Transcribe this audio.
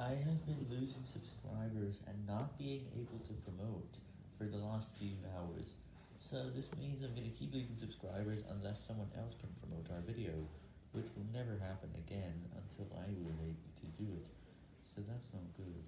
I have been losing subscribers and not being able to promote for the last few hours, so this means I'm going to keep losing subscribers unless someone else can promote our video, which will never happen again until I will able to do it, so that's not good.